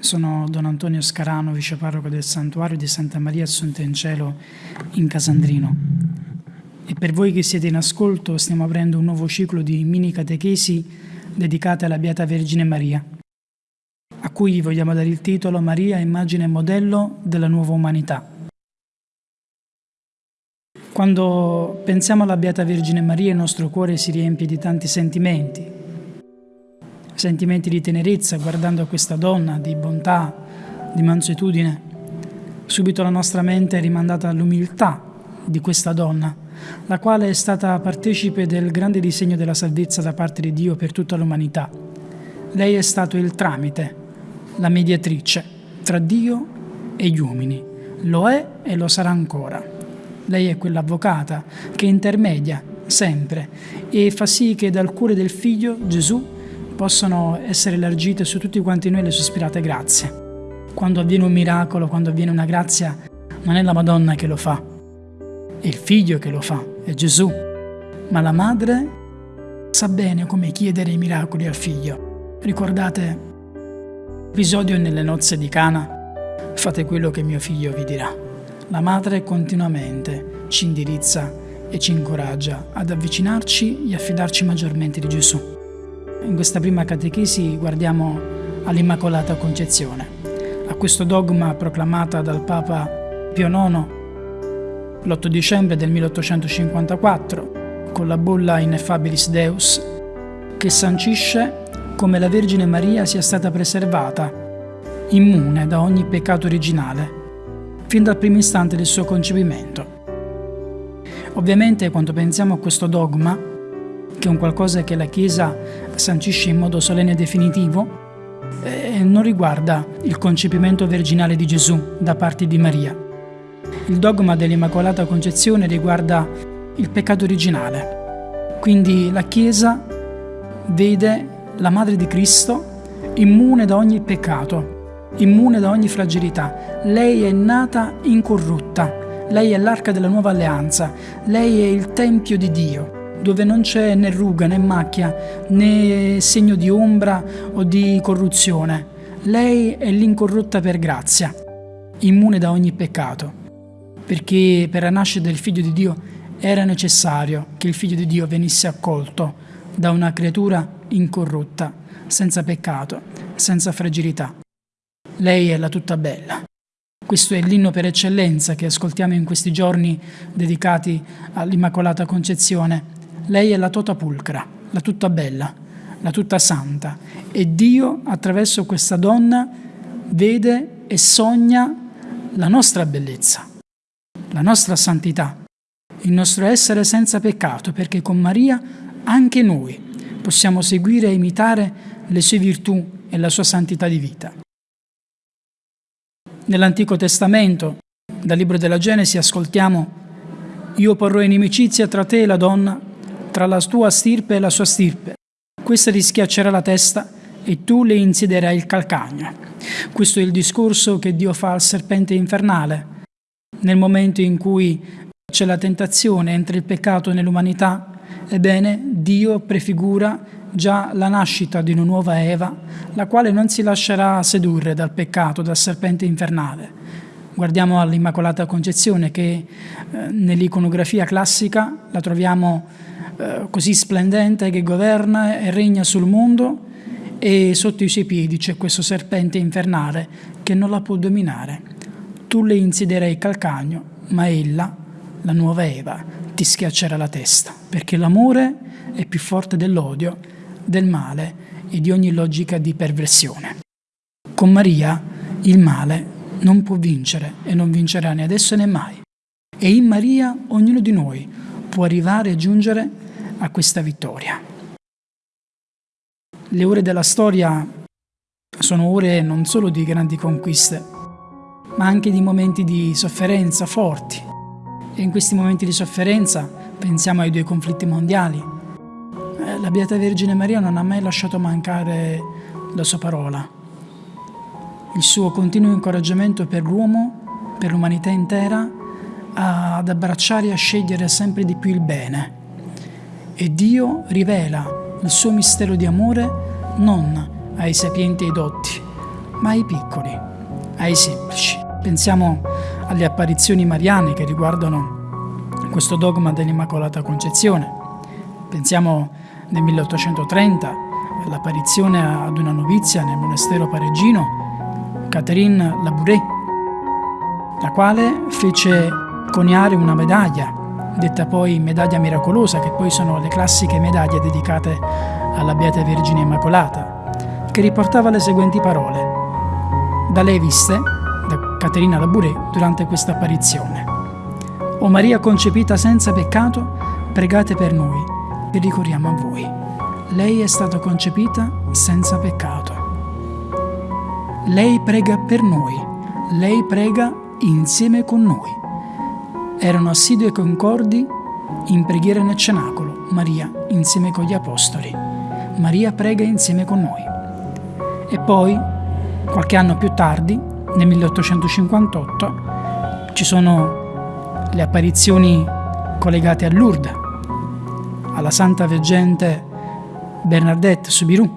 Sono Don Antonio Scarano, viceparroco del santuario di Santa Maria Assunta in Cielo in Casandrino. E per voi che siete in ascolto stiamo aprendo un nuovo ciclo di mini catechesi dedicate alla Beata Vergine Maria, a cui vogliamo dare il titolo Maria, immagine e modello della nuova umanità. Quando pensiamo alla Beata Vergine Maria il nostro cuore si riempie di tanti sentimenti, sentimenti di tenerezza guardando a questa donna, di bontà, di mansuetudine. Subito la nostra mente è rimandata all'umiltà di questa donna, la quale è stata partecipe del grande disegno della salvezza da parte di Dio per tutta l'umanità. Lei è stato il tramite, la mediatrice tra Dio e gli uomini. Lo è e lo sarà ancora. Lei è quell'avvocata che intermedia sempre e fa sì che dal cuore del figlio Gesù possano essere elargite su tutti quanti noi le sospirate grazie. Quando avviene un miracolo, quando avviene una grazia, non è la Madonna che lo fa, è il figlio che lo fa, è Gesù. Ma la madre sa bene come chiedere i miracoli al figlio. Ricordate l'episodio nelle nozze di Cana? Fate quello che mio figlio vi dirà. La madre continuamente ci indirizza e ci incoraggia ad avvicinarci e affidarci maggiormente di Gesù. In questa prima catechesi guardiamo all'Immacolata Concezione, a questo dogma proclamata dal Papa Pio IX l'8 dicembre del 1854 con la bolla Ineffabilis Deus che sancisce come la Vergine Maria sia stata preservata, immune da ogni peccato originale, fin dal primo istante del suo concepimento. Ovviamente quando pensiamo a questo dogma, che è un qualcosa che la Chiesa sancisce in modo solenne e definitivo, eh, non riguarda il concepimento virginale di Gesù da parte di Maria. Il dogma dell'Immacolata Concezione riguarda il peccato originale. Quindi la Chiesa vede la Madre di Cristo immune da ogni peccato, immune da ogni fragilità. Lei è nata incorrotta, lei è l'arca della nuova alleanza, lei è il Tempio di Dio dove non c'è né ruga né macchia né segno di ombra o di corruzione. Lei è l'incorrotta per grazia, immune da ogni peccato, perché per la nascita del Figlio di Dio era necessario che il Figlio di Dio venisse accolto da una creatura incorrotta, senza peccato, senza fragilità. Lei è la tutta bella. Questo è l'inno per eccellenza che ascoltiamo in questi giorni dedicati all'Immacolata Concezione lei è la tota pulcra, la tutta bella, la tutta santa. E Dio, attraverso questa donna, vede e sogna la nostra bellezza, la nostra santità, il nostro essere senza peccato, perché con Maria anche noi possiamo seguire e imitare le sue virtù e la sua santità di vita. Nell'Antico Testamento, dal libro della Genesi, ascoltiamo Io porrò inimicizia tra te e la donna tra la tua stirpe e la sua stirpe. Questa ti schiaccerà la testa e tu le insiderai il calcagno. Questo è il discorso che Dio fa al serpente infernale. Nel momento in cui c'è la tentazione, entra il peccato nell'umanità, ebbene Dio prefigura già la nascita di una nuova Eva, la quale non si lascerà sedurre dal peccato, dal serpente infernale. Guardiamo all'Immacolata Concezione che eh, nell'iconografia classica la troviamo eh, così splendente che governa e regna sul mondo e sotto i suoi piedi c'è questo serpente infernale che non la può dominare. Tu le insiderai il calcagno, ma ella, la nuova Eva, ti schiaccerà la testa, perché l'amore è più forte dell'odio, del male e di ogni logica di perversione. Con Maria il male non può vincere e non vincerà né adesso né mai. E in Maria ognuno di noi può arrivare a giungere a questa vittoria. Le ore della storia sono ore non solo di grandi conquiste, ma anche di momenti di sofferenza forti. E in questi momenti di sofferenza pensiamo ai due conflitti mondiali. Eh, la Beata Vergine Maria non ha mai lasciato mancare la sua parola, il suo continuo incoraggiamento per l'uomo, per l'umanità intera, ad abbracciare e a scegliere sempre di più il bene e Dio rivela il suo mistero di amore non ai sapienti e ai dotti, ma ai piccoli, ai semplici. Pensiamo alle apparizioni mariane che riguardano questo dogma dell'Immacolata Concezione. Pensiamo nel 1830 all'apparizione ad una novizia nel monastero parigino, Catherine Labouré, la quale fece coniare una medaglia, detta poi medaglia miracolosa, che poi sono le classiche medaglie dedicate alla Beata Vergine Immacolata, che riportava le seguenti parole. Da lei viste, da Caterina Labouré, durante questa apparizione. O Maria concepita senza peccato, pregate per noi, che ricorriamo a voi. Lei è stata concepita senza peccato. Lei prega per noi, lei prega insieme con noi. Erano assidui e concordi in preghiera nel cenacolo, Maria insieme con gli apostoli. Maria prega insieme con noi. E poi, qualche anno più tardi, nel 1858, ci sono le apparizioni collegate a Lourdes, alla Santa Veggente Bernadette Soubirous.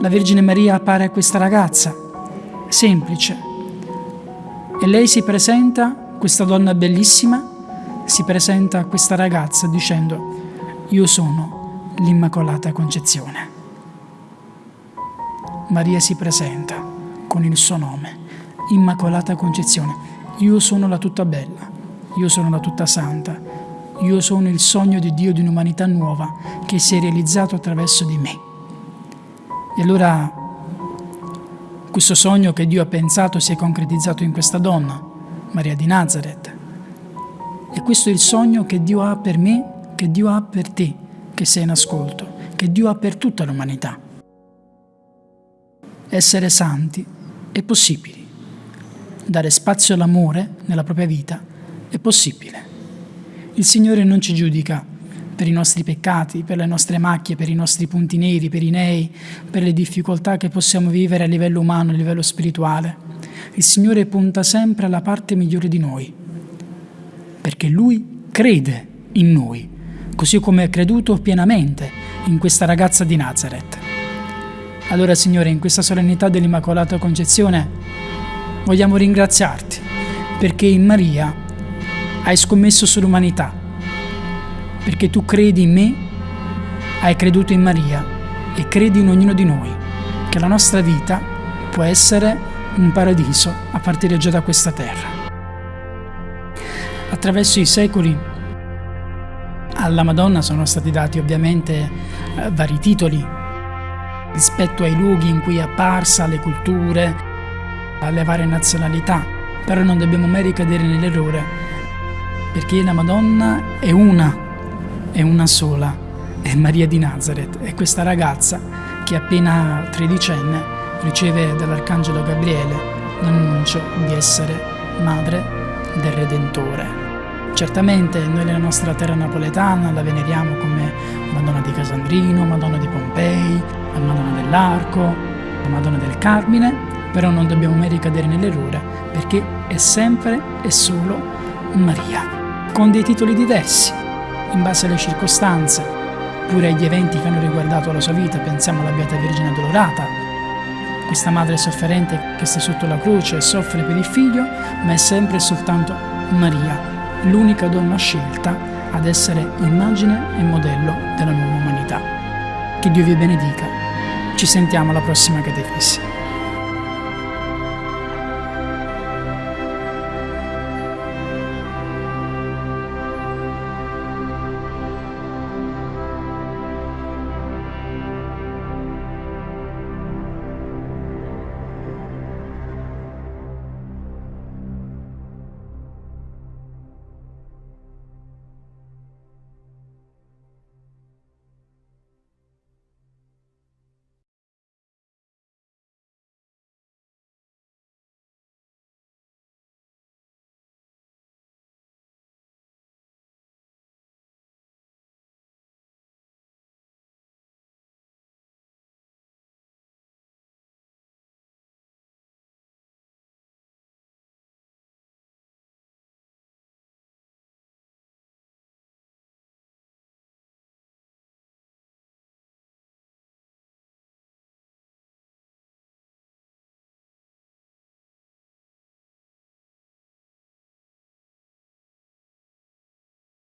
La Vergine Maria appare a questa ragazza, semplice, e lei si presenta, questa donna bellissima, si presenta a questa ragazza dicendo io sono l'Immacolata Concezione. Maria si presenta con il suo nome, Immacolata Concezione. Io sono la tutta bella, io sono la tutta santa, io sono il sogno di Dio di un'umanità nuova che si è realizzato attraverso di me. E allora questo sogno che Dio ha pensato si è concretizzato in questa donna, Maria di Nazareth. E questo è il sogno che Dio ha per me, che Dio ha per te, che sei in ascolto, che Dio ha per tutta l'umanità. Essere santi è possibile. Dare spazio all'amore nella propria vita è possibile. Il Signore non ci giudica per i nostri peccati, per le nostre macchie, per i nostri punti neri, per i nei, per le difficoltà che possiamo vivere a livello umano, a livello spirituale. Il Signore punta sempre alla parte migliore di noi, perché Lui crede in noi, così come ha creduto pienamente in questa ragazza di Nazareth. Allora Signore, in questa solennità dell'Immacolata Concezione vogliamo ringraziarti perché in Maria hai scommesso sull'umanità, perché tu credi in me, hai creduto in Maria e credi in ognuno di noi, che la nostra vita può essere un paradiso a partire già da questa terra. Attraverso i secoli alla Madonna sono stati dati ovviamente eh, vari titoli rispetto ai luoghi in cui è apparsa, alle culture, alle varie nazionalità, però non dobbiamo mai ricadere nell'errore, perché la Madonna è una, è una sola, è Maria di Nazareth, è questa ragazza che appena tredicenne riceve dall'Arcangelo Gabriele l'annuncio di essere madre del Redentore. Certamente noi nella nostra terra napoletana la veneriamo come Madonna di Casandrino, Madonna di Pompei, Madonna dell'Arco, la Madonna del Carmine, però non dobbiamo mai ricadere nell'errore perché è sempre e solo Maria, con dei titoli diversi, in base alle circostanze, pure agli eventi che hanno riguardato la sua vita, pensiamo alla Beata Vergine Dolorata, questa madre sofferente che sta sotto la croce e soffre per il figlio, ma è sempre e soltanto Maria, l'unica donna scelta ad essere immagine e modello della nuova umanità. Che Dio vi benedica. Ci sentiamo alla prossima catechesi.